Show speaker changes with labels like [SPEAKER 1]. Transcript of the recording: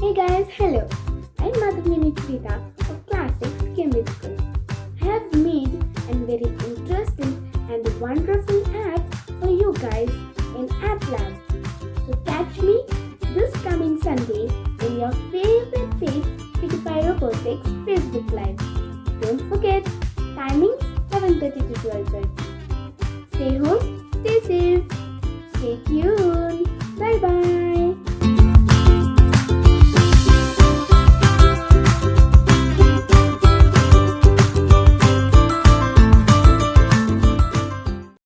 [SPEAKER 1] Hey guys, hello! I'm Madhavnini Nitrita of Classics Cambridge School. I have made a very interesting and wonderful app for you guys in App Lab. So catch me this coming Sunday in your favorite page Pigify Robotics Facebook Live. Don't forget, timings 7.30 to 12.30. Stay home, stay safe, stay tuned.